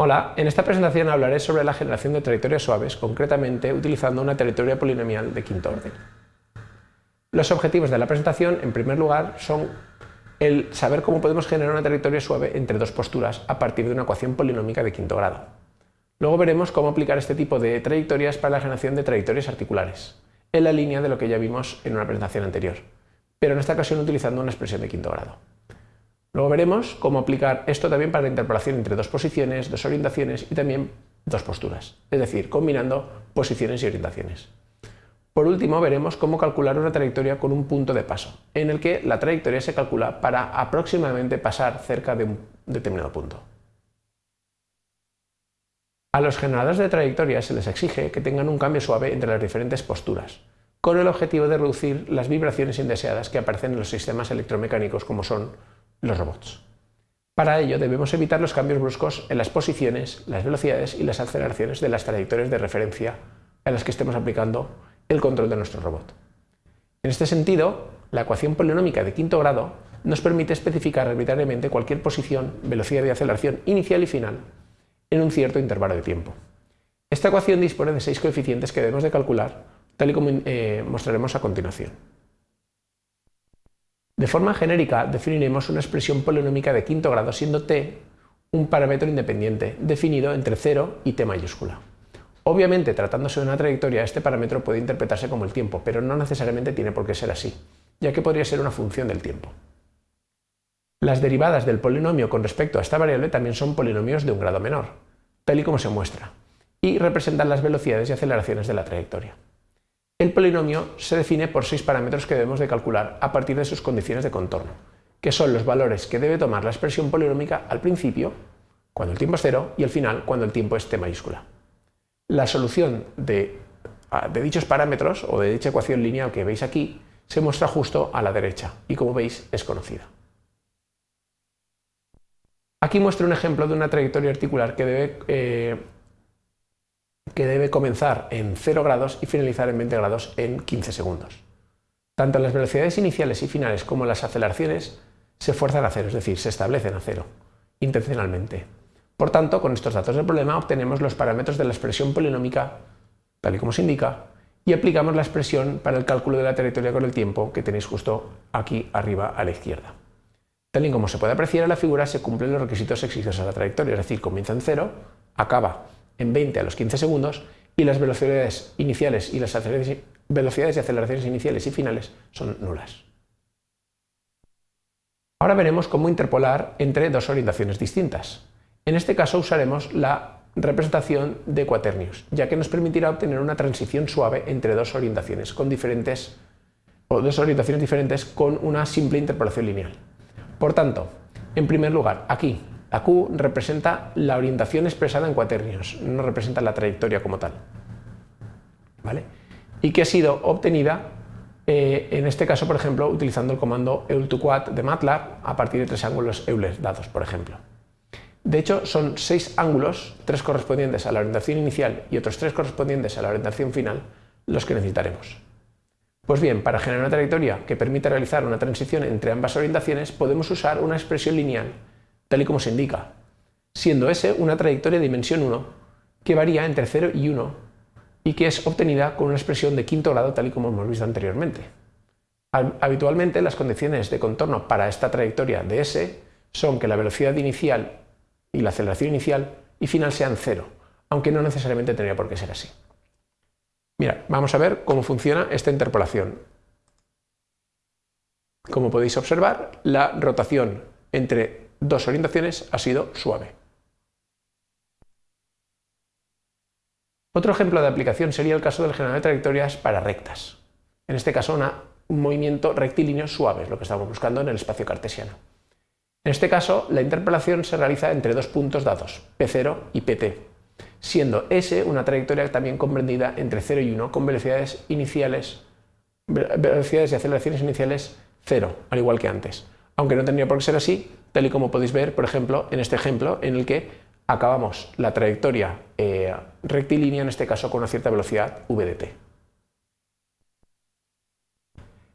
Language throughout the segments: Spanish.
Hola, en esta presentación hablaré sobre la generación de trayectorias suaves, concretamente utilizando una trayectoria polinomial de quinto orden. Los objetivos de la presentación, en primer lugar, son el saber cómo podemos generar una trayectoria suave entre dos posturas a partir de una ecuación polinómica de quinto grado. Luego veremos cómo aplicar este tipo de trayectorias para la generación de trayectorias articulares, en la línea de lo que ya vimos en una presentación anterior, pero en esta ocasión utilizando una expresión de quinto grado. Luego veremos cómo aplicar esto también para la interpolación entre dos posiciones, dos orientaciones y también dos posturas, es decir, combinando posiciones y orientaciones. Por último, veremos cómo calcular una trayectoria con un punto de paso, en el que la trayectoria se calcula para aproximadamente pasar cerca de un determinado punto. A los generadores de trayectorias se les exige que tengan un cambio suave entre las diferentes posturas, con el objetivo de reducir las vibraciones indeseadas que aparecen en los sistemas electromecánicos como son los robots. Para ello debemos evitar los cambios bruscos en las posiciones, las velocidades y las aceleraciones de las trayectorias de referencia a las que estemos aplicando el control de nuestro robot. En este sentido, la ecuación polinómica de quinto grado nos permite especificar arbitrariamente cualquier posición, velocidad y aceleración inicial y final en un cierto intervalo de tiempo. Esta ecuación dispone de seis coeficientes que debemos de calcular, tal y como eh, mostraremos a continuación. De forma genérica definiremos una expresión polinómica de quinto grado siendo t un parámetro independiente, definido entre 0 y t mayúscula. Obviamente, tratándose de una trayectoria, este parámetro puede interpretarse como el tiempo, pero no necesariamente tiene por qué ser así, ya que podría ser una función del tiempo. Las derivadas del polinomio con respecto a esta variable también son polinomios de un grado menor, tal y como se muestra, y representan las velocidades y aceleraciones de la trayectoria. El polinomio se define por seis parámetros que debemos de calcular a partir de sus condiciones de contorno, que son los valores que debe tomar la expresión polinómica al principio, cuando el tiempo es cero, y al final, cuando el tiempo es t mayúscula. La solución de, de dichos parámetros, o de dicha ecuación lineal que veis aquí, se muestra justo a la derecha, y como veis es conocida. Aquí muestro un ejemplo de una trayectoria articular que debe eh, que debe comenzar en 0 grados y finalizar en 20 grados en 15 segundos. Tanto las velocidades iniciales y finales como las aceleraciones se fuerzan a cero, es decir, se establecen a cero, intencionalmente. Por tanto, con estos datos del problema obtenemos los parámetros de la expresión polinómica, tal y como se indica, y aplicamos la expresión para el cálculo de la trayectoria con el tiempo que tenéis justo aquí arriba a la izquierda. Tal y como se puede apreciar en la figura, se cumplen los requisitos exigidos a la trayectoria, es decir, comienza en cero, acaba en 20 a los 15 segundos y las velocidades iniciales y las velocidades y aceleraciones iniciales y finales son nulas. Ahora veremos cómo interpolar entre dos orientaciones distintas. En este caso usaremos la representación de cuaternios, ya que nos permitirá obtener una transición suave entre dos orientaciones con diferentes o dos orientaciones diferentes con una simple interpolación lineal. Por tanto, en primer lugar, aquí la Q representa la orientación expresada en cuaternios, no representa la trayectoria como tal. ¿Vale? Y que ha sido obtenida, eh, en este caso, por ejemplo, utilizando el comando eul2quad de MATLAB a partir de tres ángulos Euler dados, por ejemplo. De hecho, son seis ángulos, tres correspondientes a la orientación inicial y otros tres correspondientes a la orientación final, los que necesitaremos. Pues bien, para generar una trayectoria que permita realizar una transición entre ambas orientaciones, podemos usar una expresión lineal tal y como se indica, siendo S una trayectoria de dimensión 1 que varía entre 0 y 1 y que es obtenida con una expresión de quinto grado tal y como hemos visto anteriormente. Habitualmente las condiciones de contorno para esta trayectoria de S son que la velocidad inicial y la aceleración inicial y final sean cero, aunque no necesariamente tendría por qué ser así. Mira, vamos a ver cómo funciona esta interpolación. Como podéis observar, la rotación entre dos orientaciones ha sido suave. Otro ejemplo de aplicación sería el caso del generador de trayectorias para rectas. En este caso, un movimiento rectilíneo suave, es lo que estamos buscando en el espacio cartesiano. En este caso, la interpolación se realiza entre dos puntos dados, P0 y PT, siendo S una trayectoria también comprendida entre 0 y 1 con velocidades iniciales, velocidades y aceleraciones iniciales 0, al igual que antes. Aunque no tendría por qué ser así, tal y como podéis ver, por ejemplo, en este ejemplo en el que acabamos la trayectoria eh, rectilínea, en este caso con una cierta velocidad v de t.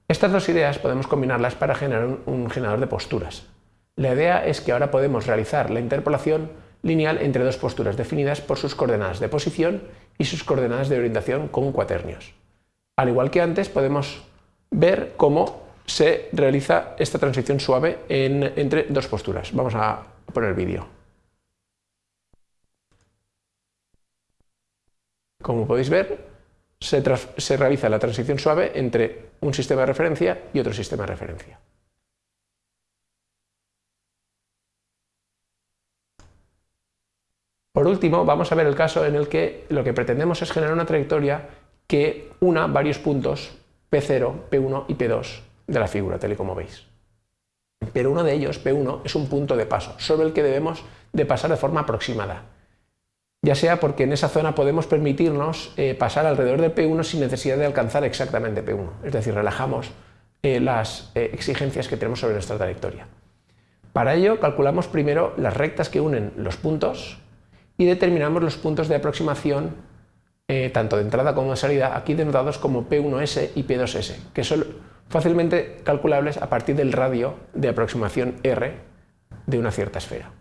Estas dos ideas podemos combinarlas para generar un, generador de posturas. La idea es que ahora podemos realizar la interpolación lineal entre dos posturas definidas por sus coordenadas de posición y sus coordenadas de orientación con cuaternios. Al igual que antes, podemos ver cómo se realiza esta transición suave entre dos posturas. Vamos a poner el vídeo. Como podéis ver, se, se realiza la transición suave entre un sistema de referencia y otro sistema de referencia. Por último, vamos a ver el caso en el que lo que pretendemos es generar una trayectoria que una varios puntos P0, P1 y P2 de la figura, tal y como veis. Pero uno de ellos, P1, es un punto de paso, sobre el que debemos de pasar de forma aproximada, ya sea porque en esa zona podemos permitirnos eh, pasar alrededor de P1 sin necesidad de alcanzar exactamente P1, es decir, relajamos eh, las eh, exigencias que tenemos sobre nuestra trayectoria. Para ello calculamos primero las rectas que unen los puntos y determinamos los puntos de aproximación tanto de entrada como de salida, aquí denotados como P1S y P2S, que son fácilmente calculables a partir del radio de aproximación R de una cierta esfera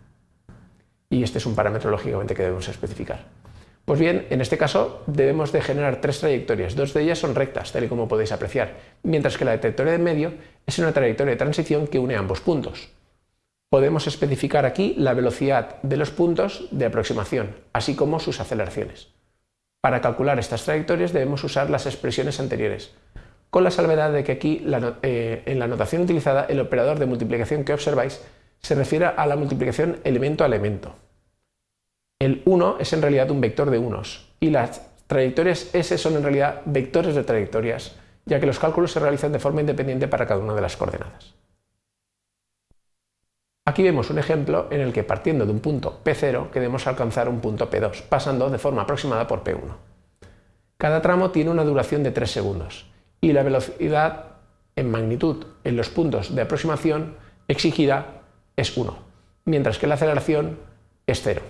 y este es un parámetro lógicamente que debemos especificar. Pues bien, en este caso debemos de generar tres trayectorias, dos de ellas son rectas, tal y como podéis apreciar, mientras que la trayectoria de medio es una trayectoria de transición que une ambos puntos. Podemos especificar aquí la velocidad de los puntos de aproximación, así como sus aceleraciones. Para calcular estas trayectorias debemos usar las expresiones anteriores, con la salvedad de que aquí eh, en la notación utilizada el operador de multiplicación que observáis se refiere a la multiplicación elemento a elemento. El 1 es en realidad un vector de unos y las trayectorias S son en realidad vectores de trayectorias, ya que los cálculos se realizan de forma independiente para cada una de las coordenadas. Aquí vemos un ejemplo en el que partiendo de un punto P0 queremos alcanzar un punto P2, pasando de forma aproximada por P1. Cada tramo tiene una duración de 3 segundos y la velocidad en magnitud en los puntos de aproximación exigida es 1, mientras que la aceleración es 0.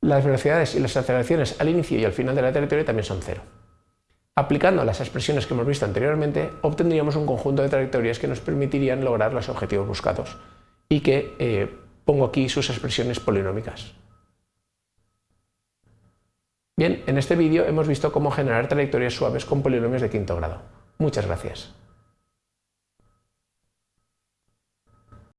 Las velocidades y las aceleraciones al inicio y al final de la trayectoria también son 0. Aplicando las expresiones que hemos visto anteriormente, obtendríamos un conjunto de trayectorias que nos permitirían lograr los objetivos buscados y que eh, pongo aquí sus expresiones polinómicas. Bien, en este vídeo hemos visto cómo generar trayectorias suaves con polinomios de quinto grado. Muchas gracias.